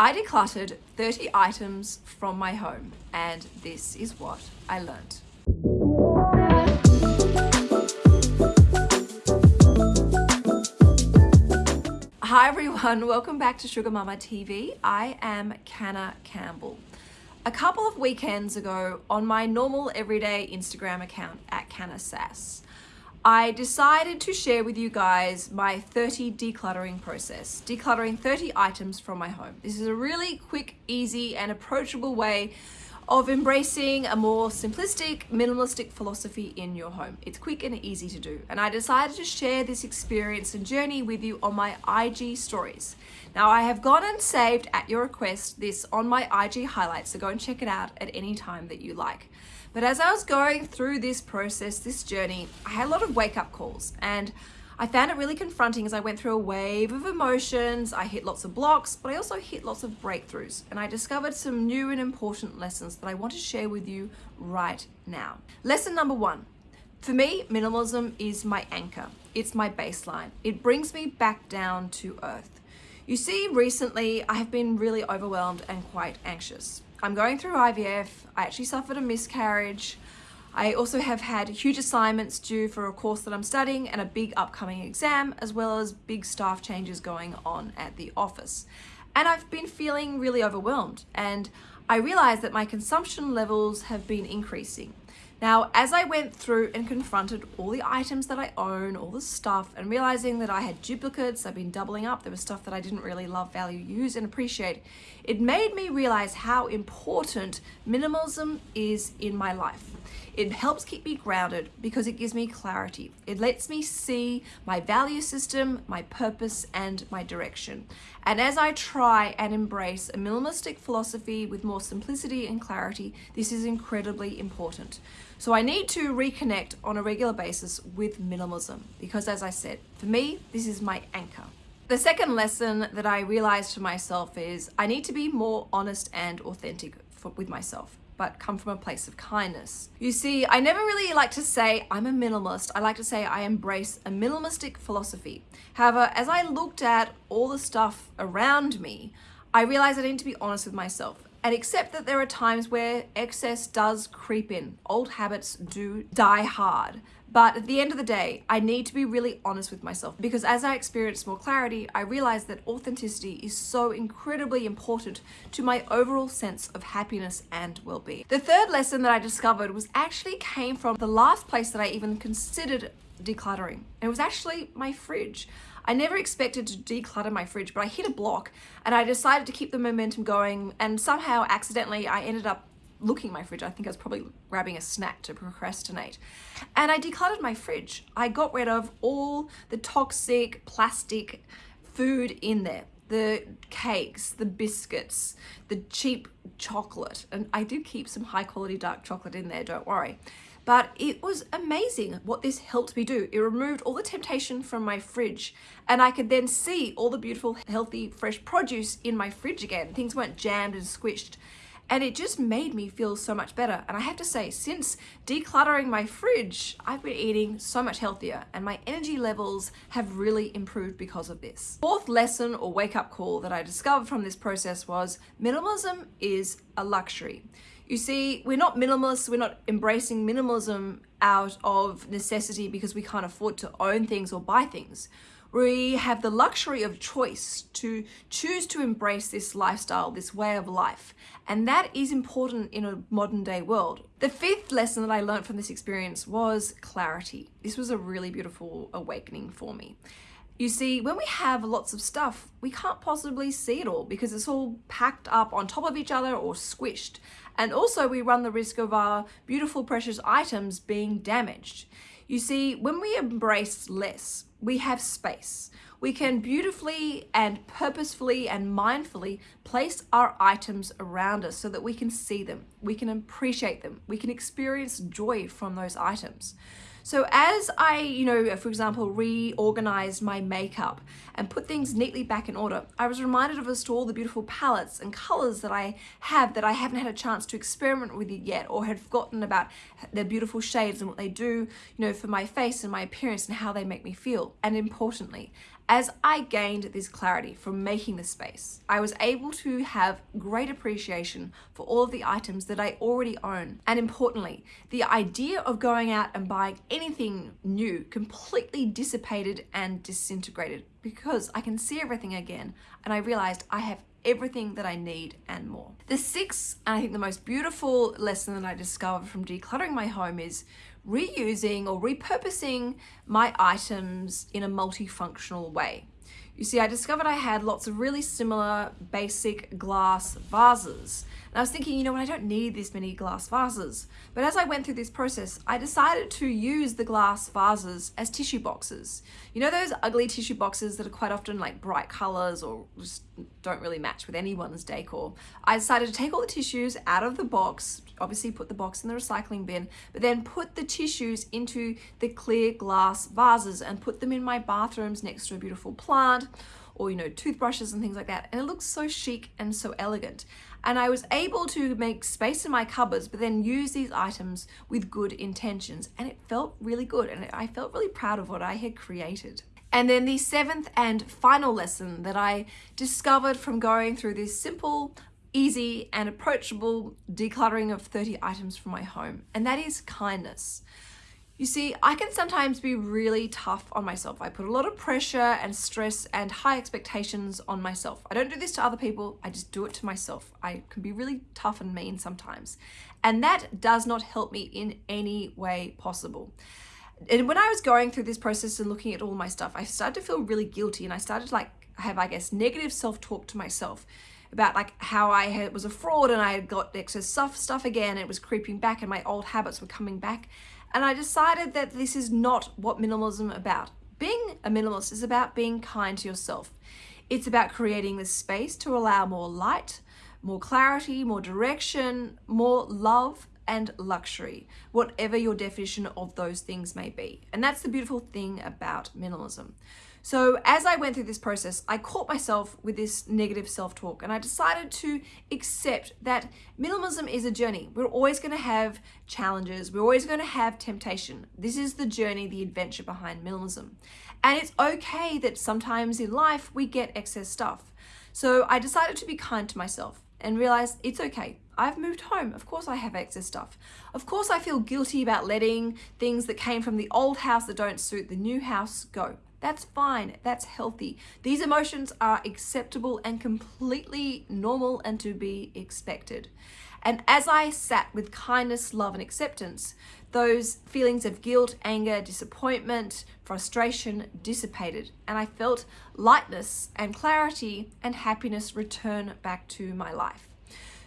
I decluttered 30 items from my home and this is what I learned. Hi everyone, welcome back to Sugar Mama TV. I am Canna Campbell. A couple of weekends ago on my normal everyday Instagram account at Canna Sass, I decided to share with you guys my 30 decluttering process, decluttering 30 items from my home. This is a really quick, easy and approachable way of embracing a more simplistic, minimalistic philosophy in your home. It's quick and easy to do. And I decided to share this experience and journey with you on my IG stories. Now I have gone and saved at your request this on my IG highlights, so go and check it out at any time that you like. But as I was going through this process, this journey, I had a lot of wake up calls and I found it really confronting as I went through a wave of emotions. I hit lots of blocks, but I also hit lots of breakthroughs. And I discovered some new and important lessons that I want to share with you right now. Lesson number one. For me, minimalism is my anchor. It's my baseline. It brings me back down to earth. You see, recently I have been really overwhelmed and quite anxious. I'm going through IVF. I actually suffered a miscarriage. I also have had huge assignments due for a course that I'm studying and a big upcoming exam, as well as big staff changes going on at the office. And I've been feeling really overwhelmed and I realized that my consumption levels have been increasing. Now, as I went through and confronted all the items that I own, all the stuff, and realizing that I had duplicates, I've been doubling up, there was stuff that I didn't really love, value, use, and appreciate, it made me realize how important minimalism is in my life. It helps keep me grounded because it gives me clarity. It lets me see my value system, my purpose, and my direction. And as I try and embrace a minimalistic philosophy with more simplicity and clarity, this is incredibly important. So I need to reconnect on a regular basis with minimalism because as I said, for me, this is my anchor. The second lesson that I realized for myself is I need to be more honest and authentic for, with myself but come from a place of kindness. You see, I never really like to say I'm a minimalist. I like to say I embrace a minimalistic philosophy. However, as I looked at all the stuff around me, I realized I need to be honest with myself and accept that there are times where excess does creep in. Old habits do die hard. But at the end of the day, I need to be really honest with myself because as I experience more clarity, I realize that authenticity is so incredibly important to my overall sense of happiness and well-being. The third lesson that I discovered was actually came from the last place that I even considered decluttering. It was actually my fridge. I never expected to declutter my fridge, but I hit a block and I decided to keep the momentum going and somehow accidentally I ended up looking my fridge. I think I was probably grabbing a snack to procrastinate. And I decluttered my fridge. I got rid of all the toxic plastic food in there. The cakes, the biscuits, the cheap chocolate. And I do keep some high quality dark chocolate in there, don't worry. But it was amazing what this helped me do. It removed all the temptation from my fridge and I could then see all the beautiful, healthy, fresh produce in my fridge again. Things weren't jammed and squished and it just made me feel so much better. And I have to say, since decluttering my fridge, I've been eating so much healthier and my energy levels have really improved because of this. Fourth lesson or wake up call that I discovered from this process was minimalism is a luxury. You see, we're not minimalists, we're not embracing minimalism out of necessity because we can't afford to own things or buy things we have the luxury of choice to choose to embrace this lifestyle, this way of life. And that is important in a modern day world. The fifth lesson that I learned from this experience was clarity. This was a really beautiful awakening for me. You see, when we have lots of stuff, we can't possibly see it all because it's all packed up on top of each other or squished. And also we run the risk of our beautiful precious items being damaged. You see, when we embrace less, we have space. We can beautifully and purposefully and mindfully place our items around us so that we can see them, we can appreciate them, we can experience joy from those items. So as I, you know, uh, for example, reorganized my makeup and put things neatly back in order, I was reminded of all the beautiful palettes and colors that I have that I haven't had a chance to experiment with yet or had forgotten about their beautiful shades and what they do, you know, for my face and my appearance and how they make me feel. And importantly, as I gained this clarity from making the space, I was able to have great appreciation for all of the items that I already own. And importantly, the idea of going out and buying anything new completely dissipated and disintegrated because I can see everything again and I realized I have everything that I need and more. The sixth, and I think the most beautiful lesson that I discovered from decluttering my home is reusing or repurposing my items in a multifunctional way. You see, I discovered I had lots of really similar basic glass vases. And I was thinking, you know what, I don't need this many glass vases. But as I went through this process, I decided to use the glass vases as tissue boxes. You know those ugly tissue boxes that are quite often like bright colors or just don't really match with anyone's decor? I decided to take all the tissues out of the box, obviously put the box in the recycling bin, but then put the tissues into the clear glass vases and put them in my bathrooms next to a beautiful plant or, you know, toothbrushes and things like that. And it looks so chic and so elegant. And I was able to make space in my cupboards, but then use these items with good intentions. And it felt really good. And I felt really proud of what I had created. And then the seventh and final lesson that I discovered from going through this simple easy and approachable decluttering of 30 items from my home, and that is kindness. You see, I can sometimes be really tough on myself. I put a lot of pressure and stress and high expectations on myself. I don't do this to other people, I just do it to myself. I can be really tough and mean sometimes. And that does not help me in any way possible. And when I was going through this process and looking at all my stuff, I started to feel really guilty and I started to like have, I guess, negative self-talk to myself about like how I had, was a fraud and I had got excess stuff, stuff again. It was creeping back and my old habits were coming back. And I decided that this is not what minimalism about. Being a minimalist is about being kind to yourself. It's about creating the space to allow more light, more clarity, more direction, more love and luxury, whatever your definition of those things may be. And that's the beautiful thing about minimalism. So as I went through this process, I caught myself with this negative self-talk and I decided to accept that minimalism is a journey. We're always going to have challenges. We're always going to have temptation. This is the journey, the adventure behind minimalism. And it's okay that sometimes in life we get excess stuff. So I decided to be kind to myself and realize it's okay. I've moved home. Of course I have excess stuff. Of course I feel guilty about letting things that came from the old house that don't suit the new house go. That's fine. That's healthy. These emotions are acceptable and completely normal and to be expected. And as I sat with kindness, love, and acceptance, those feelings of guilt, anger, disappointment, frustration dissipated, and I felt lightness and clarity and happiness return back to my life.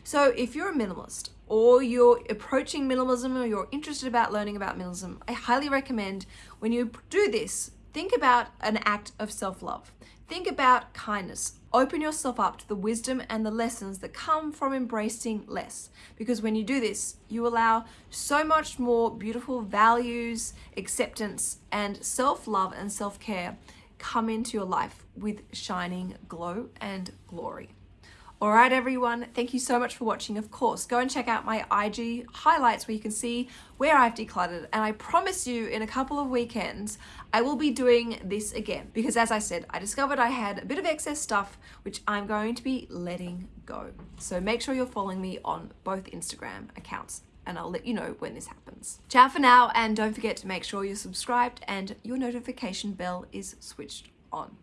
So if you're a minimalist or you're approaching minimalism or you're interested about learning about minimalism, I highly recommend when you do this, Think about an act of self-love. Think about kindness. Open yourself up to the wisdom and the lessons that come from embracing less. Because when you do this, you allow so much more beautiful values, acceptance, and self-love and self-care come into your life with shining glow and glory. All right, everyone, thank you so much for watching. Of course, go and check out my IG highlights where you can see where I've decluttered. And I promise you in a couple of weekends, I will be doing this again. Because as I said, I discovered I had a bit of excess stuff, which I'm going to be letting go. So make sure you're following me on both Instagram accounts and I'll let you know when this happens. Ciao for now, and don't forget to make sure you're subscribed and your notification bell is switched on.